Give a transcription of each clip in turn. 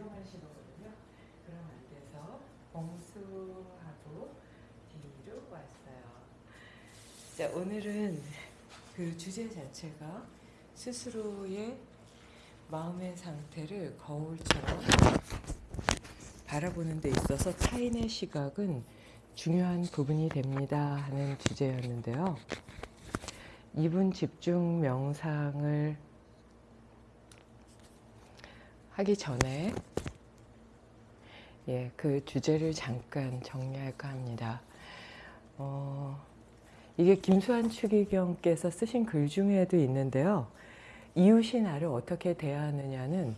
위험하신 거거든요. 그럼 안 돼서 봉수하고 뒤로 왔어요. 자, 오늘은 그 주제 자체가 스스로의 마음의 상태를 거울처럼 바라보는 데 있어서 타인의 시각은 중요한 부분이 됩니다 하는 주제였는데요. 이분 집중 명상을 하기 전에 예, 그 주제를 잠깐 정리할까 합니다. 어, 이게 김수환 추기경께서 쓰신 글 중에도 있는데요. 이웃이 나를 어떻게 대하느냐는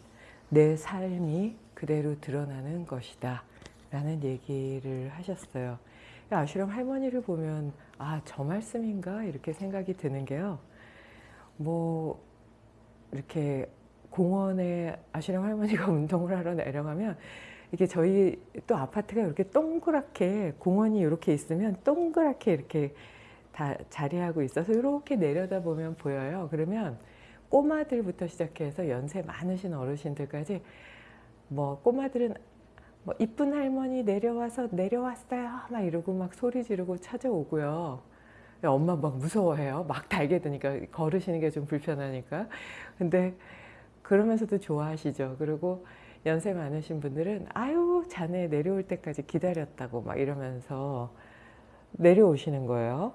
내 삶이 그대로 드러나는 것이다 라는 얘기를 하셨어요. 아슈람 할머니를 보면 아 저 말씀인가 이렇게 생각이 드는 게요. 뭐 이렇게 공원에 아슈람 할머니가 운동을 하러 내려가면 이게 저희 또 아파트가 이렇게 동그랗게 공원이 이렇게 있으면 동그랗게 이렇게 다 자리하고 있어서 이렇게 내려다 보면 보여요. 그러면 꼬마들부터 시작해서 연세 많으신 어르신들까지 뭐 꼬마들은 뭐 이쁜 할머니 내려와서 내려왔어요 막 이러고 막 소리 지르고 찾아오고요. 엄마 막 무서워해요. 막 달게 되니까 걸으시는 게 좀 불편하니까. 근데 그러면서도 좋아하시죠. 그리고 연세 많으신 분들은 아유 자네 내려올 때까지 기다렸다고 막 이러면서 내려오시는 거예요.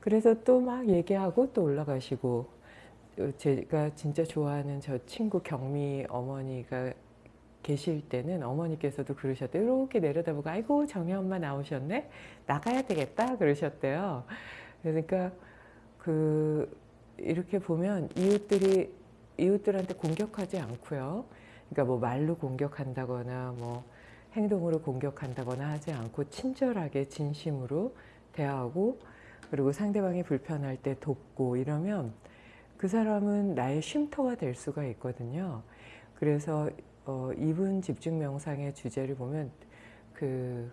그래서 또 막 얘기하고 또 올라가시고 제가 진짜 좋아하는 저 친구 경미 어머니가 계실 때는 어머니께서도 그러셨대요. 이렇게 내려다보고 아이고 정희 엄마 나오셨네? 나가야 되겠다 그러셨대요. 그러니까 그 이렇게 보면 이웃들이 이웃들한테 공격하지 않고요. 그러니까 뭐 말로 공격한다거나 뭐 행동으로 공격한다거나 하지 않고 친절하게 진심으로 대하고 그리고 상대방이 불편할 때 돕고 이러면 그 사람은 나의 쉼터가 될 수가 있거든요. 그래서 어, 이분 집중 명상의 주제를 보면 그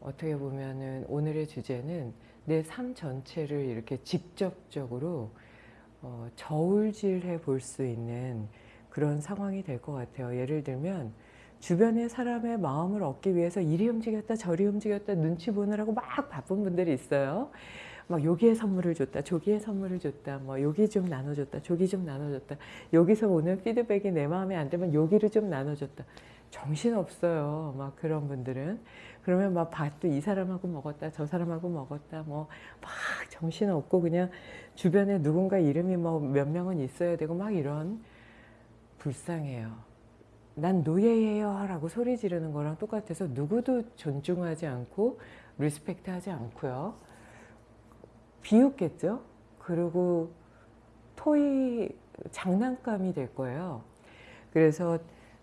어떻게 보면은 오늘의 주제는 내 삶 전체를 이렇게 직접적으로 어, 저울질해 볼 수 있는 그런 상황이 될 것 같아요. 예를 들면 주변의 사람의 마음을 얻기 위해서 이리 움직였다 저리 움직였다 눈치 보느라고 막 바쁜 분들이 있어요. 막 여기에 선물을 줬다 저기에 선물을 줬다 뭐 여기 좀 나눠줬다 저기 좀 나눠줬다 여기서 오는 피드백이 내 마음에 안 들면 여기를 좀 나눠줬다 정신없어요. 막 그런 분들은. 그러면 막 밥도 이 사람하고 먹었다 저 사람하고 먹었다 뭐 막 정신없고 그냥 주변에 누군가 이름이 뭐 몇 명은 있어야 되고 막 이런 불쌍해요 난 노예예요 라고 소리 지르는 거랑 똑같아서 누구도 존중하지 않고 respect 하지 않고요. 비웃겠죠? 그리고 토이 장난감이 될 거예요. 그래서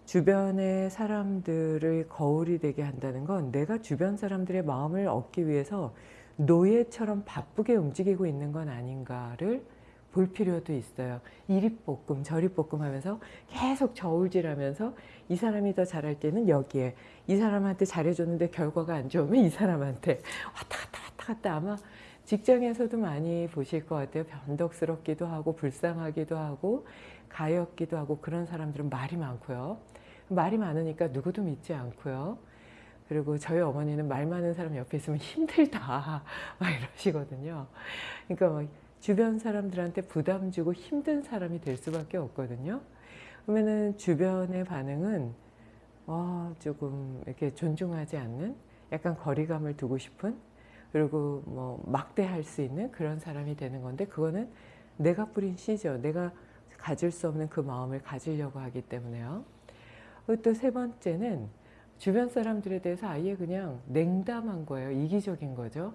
주변의 사람들을 거울이 되게 한다는 건 내가 주변 사람들의 마음을 얻기 위해서 노예처럼 바쁘게 움직이고 있는 건 아닌가를 볼 필요도 있어요. 이리 볶음 저리 볶음 하면서 계속 저울질하면서 이 사람이 더 잘할 때는 여기에 이 사람한테 잘해줬는데 결과가 안 좋으면 이 사람한테 왔다 갔다 왔다 갔다 아마 직장에서도 많이 보실 것 같아요. 변덕스럽기도 하고 불쌍하기도 하고 가엾기도 하고 그런 사람들은 말이 많고요. 말이 많으니까 누구도 믿지 않고요. 그리고 저희 어머니는 말 많은 사람 옆에 있으면 힘들다 막 이러시거든요. 그러니까 막 주변 사람들한테 부담 주고 힘든 사람이 될 수밖에 없거든요. 그러면은 주변의 반응은 어, 조금 이렇게 존중하지 않는 약간 거리감을 두고 싶은 그리고 뭐 막대할 수 있는 그런 사람이 되는 건데 그거는 내가 뿌린 씨죠. 내가 가질 수 없는 그 마음을 가지려고 하기 때문에요. 또 세 번째는 주변 사람들에 대해서 아예 그냥 냉담한 거예요. 이기적인 거죠.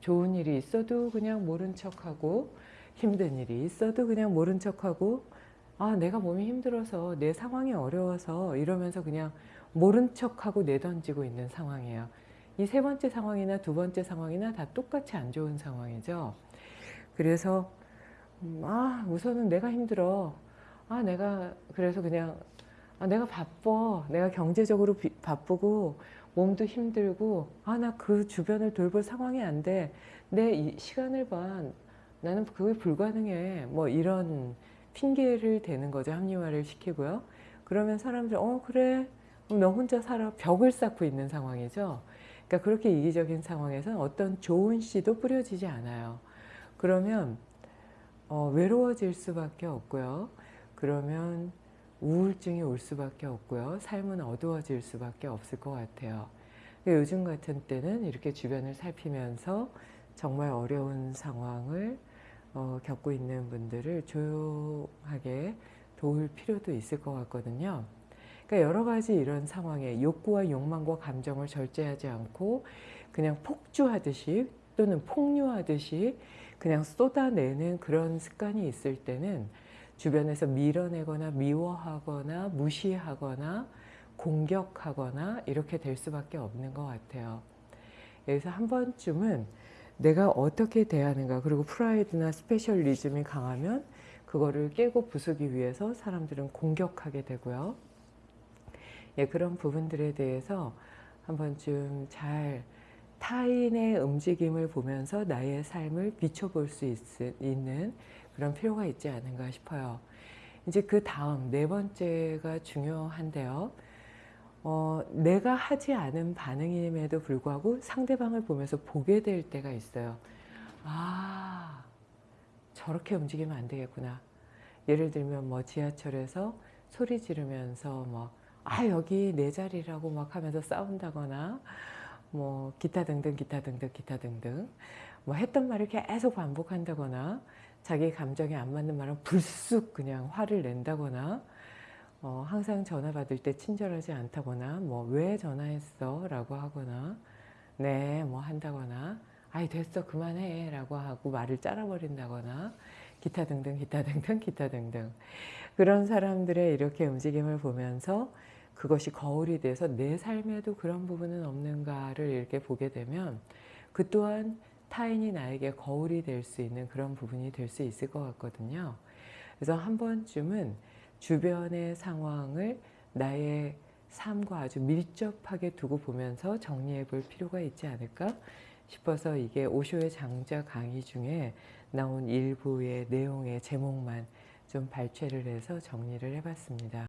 좋은 일이 있어도 그냥 모른 척하고 힘든 일이 있어도 그냥 모른 척하고 아 내가 몸이 힘들어서 내 상황이 어려워서 이러면서 그냥 모른 척하고 내던지고 있는 상황이에요. 이 세 번째 상황이나 두 번째 상황이나 다 똑같이 안 좋은 상황이죠. 그래서 음, 아 우선은 내가 힘들어 아 내가 그래서 그냥 아, 내가 바빠. 내가 경제적으로 비, 바쁘고 몸도 힘들고 아 나 그 주변을 돌볼 상황이 안 돼. 내 시간을 봐 나는 그게 불가능해. 뭐 이런 핑계를 대는 거죠 합리화를 시키고요. 그러면 사람들 어 그래. 너 혼자 살아. 벽을 쌓고 있는 상황이죠. 그러니까 그렇게 이기적인 상황에서는 어떤 좋은 씨도 뿌려지지 않아요. 그러면 어, 외로워질 수밖에 없고요. 그러면 우울증이 올 수밖에 없고요. 삶은 어두워질 수밖에 없을 것 같아요. 그러니까 요즘 같은 때는 이렇게 주변을 살피면서 정말 어려운 상황을 어, 겪고 있는 분들을 조용하게 도울 필요도 있을 것 같거든요. 그러니까 여러 가지 이런 상황에 욕구와 욕망과 감정을 절제하지 않고 그냥 폭주하듯이 또는 폭류하듯이 그냥 쏟아내는 그런 습관이 있을 때는 주변에서 밀어내거나 미워하거나 무시하거나 공격하거나 이렇게 될 수밖에 없는 것 같아요. 그래서 한 번쯤은 내가 어떻게 대하는가 그리고 프라이드나 스페셜리즘이 강하면 그거를 깨고 부수기 위해서 사람들은 공격하게 되고요. 예, 그런 부분들에 대해서 한 번쯤 잘 타인의 움직임을 보면서 나의 삶을 비춰볼 수 있, 있는 그런 필요가 있지 않은가 싶어요. 이제 그 다음 네 번째가 중요한데요. 어, 내가 하지 않은 반응임에도 불구하고 상대방을 보면서 보게 될 때가 있어요. 아, 저렇게 움직이면 안 되겠구나. 예를 들면 뭐 지하철에서 소리 지르면서 뭐, 아, 여기 내 자리라고 막 하면서 싸운다거나, 뭐, 기타 등등, 기타 등등, 기타 등등. 뭐 했던 말을 계속 반복한다거나, 자기 감정에 안 맞는 말은 불쑥 그냥 화를 낸다거나, 어, 항상 전화 받을 때 친절하지 않다거나 뭐 왜 전화했어? 라고 하거나 네 뭐 한다거나 아이 됐어 그만해 라고 하고 말을 잘라버린다거나 기타 등등 기타 등등 기타 등등 그런 사람들의 이렇게 움직임을 보면서 그것이 거울이 돼서 내 삶에도 그런 부분은 없는가를 이렇게 보게 되면 그 또한 타인이 나에게 거울이 될 수 있는 그런 부분이 될 수 있을 것 같거든요. 그래서 한 번쯤은 주변의 상황을 나의 삶과 아주 밀접하게 두고 보면서 정리해 볼 필요가 있지 않을까 싶어서 이게 오쇼의 장자 강의 중에 나온 일부의 내용의 제목만 좀 발췌를 해서 정리를 해봤습니다.